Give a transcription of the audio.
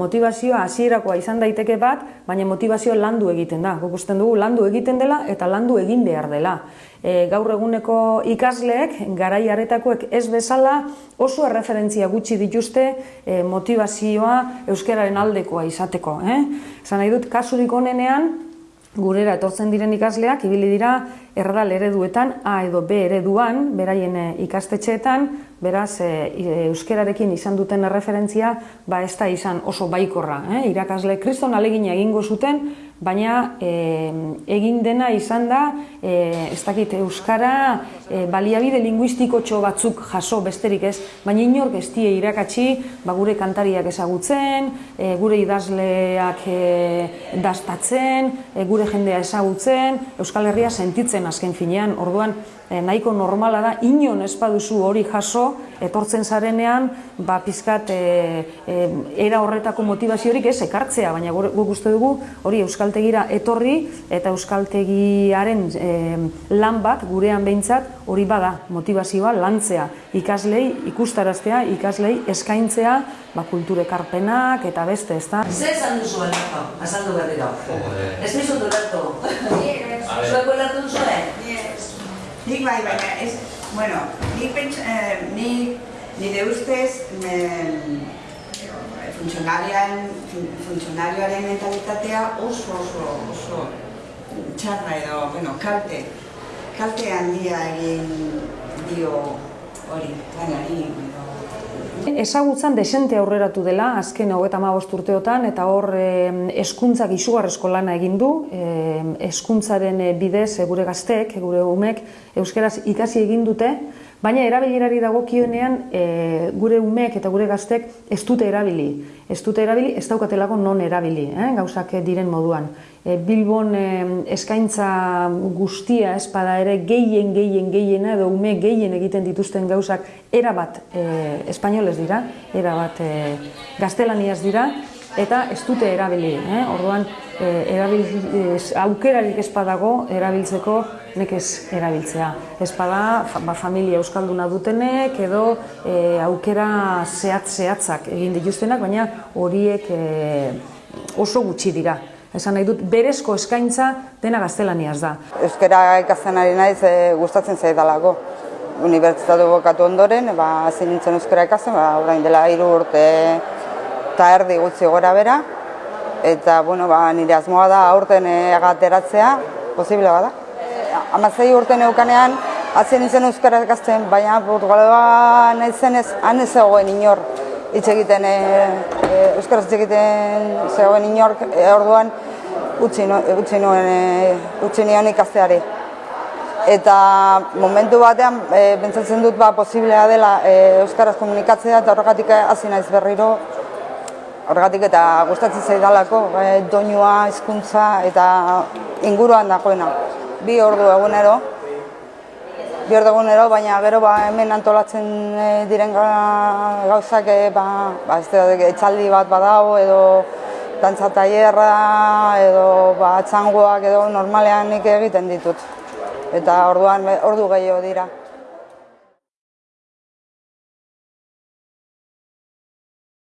motivazioa hasierakoa izan daiteke bat, baina motivazioa landu egiten da. Guk usten dugu landu egiten dela eta landu egin behar dela. E, gaur eguneko ikasleek, garai aretakoek ez bezala, oso erreferentzia gutxi dituzte e, motivazioa euskararen aldekoa izateko. Eh? Zan nahi dut, kasurik onenean, gurera etortzen diren ikasleak, ibili dira erradal ereduetan, A edo B ereduan, beraien eh, ikastetxeetan, beraz, e, euskerarekin izan duten referentzia, ba ez da izan oso baikorra. Eh? Irakasle kriston alegina egingo zuten, baina e, egin dena izan da, e, ez dakit, euskara e, baliabide linguistiko batzuk jaso besterik ez, baina inork ez die irakatsi, ba, gure kantariak ezagutzen, e, gure idazleak e, dastatzen, e, gure jendea ezagutzen, Euskal Herria sentitzen azken finean, orduan e, nahiko normala da, inon ez baduzu hori jaso, etortzen zarenean, ba, pizkat, e, e, era horretako motivaziorik ez ekartzea, baina guk uste dugu hori Euskaltegira etorri eta Euskaltegiaren e, lan bat gurean behintzat hori bada motivazioa lantzea ikaslei ikustaraztea, ikaslei eskaintzea ba, kulturekarpenak eta beste, ez da? Zer esan duzu? Azaldu berriro. Ez dizut Alberto? Zueko elartu zuen? Nik bai, baina ez, bueno, nik pentsa, eh, nik, nire ustez, eh, funtzionarian, funtzionarioaren mentalitatea oso, oso, oso txarra edo, bueno, kalte, kalte handia egin dio hori, lanari, edo, Ezagutzan desente aurreratu dela, azken hau eta urteotan, eta hor eskuntzak izugarrezko lana egin du, eskuntzaren bidez gure gazteek, gure umek, euskeraz ikasi egin dute, Baina erabilerari dagokionean e, gure umeek eta gure gaztek ez dute erabili. Ez dute erabili, ez daukatelako non erabili, eh? gauzak diren moduan. E, Bilbon e, eskaintza guztia espada ere gehien, gehien, gehien edo ume gehien egiten dituzten gauzak erabat e, espainoles dira, erabat e, gaztelaniaz dira, eta ez dute erabili. Eh? Orduan, e, erabil, aukerarik espadago erabiltzeko nekez erabiltzea. Espada, ba, familia euskalduna dutenek edo e, aukera zehatz-zehatzak egin dituztenak, baina horiek e, oso gutxi dira. Esan nahi dut, berezko eskaintza dena gaztelaniaz da. Euskara ikasten ari naiz e, gustatzen zaidalako. Unibertsitatu bokatu ondoren, ba, zein nintzen euskara ikasten, ba, orain dela hiru urte eta erdi gutxi gora bera. Eta, bueno, ba, nire asmoa da aurten egateratzea, posible bada amazei urte neukanean, atzen nintzen euskara ikazten, baina Portugaloa nahi zenez, han ez zegoen inor hitz egiten, e, e, euskaraz hitz egiten zegoen inor, e, orduan utzi, no, utzi nuen, e, utzi nion ikasteari. Eta momentu batean, e, bentsatzen dut ba, posiblea dela e, euskaraz komunikatzea eta horregatik hasi naiz berriro horregatik eta gustatzen zaidalako e, doinua, hizkuntza eta inguruan dagoena bi ordu egunero. Bi ordu egunero, baina gero ba, hemen antolatzen e, diren gauzak e, ba, ba, ez da, etxaldi bat badago edo dantza taierra edo ba, txangoak edo normalean nik egiten ditut. Eta orduan ordu gehiago dira.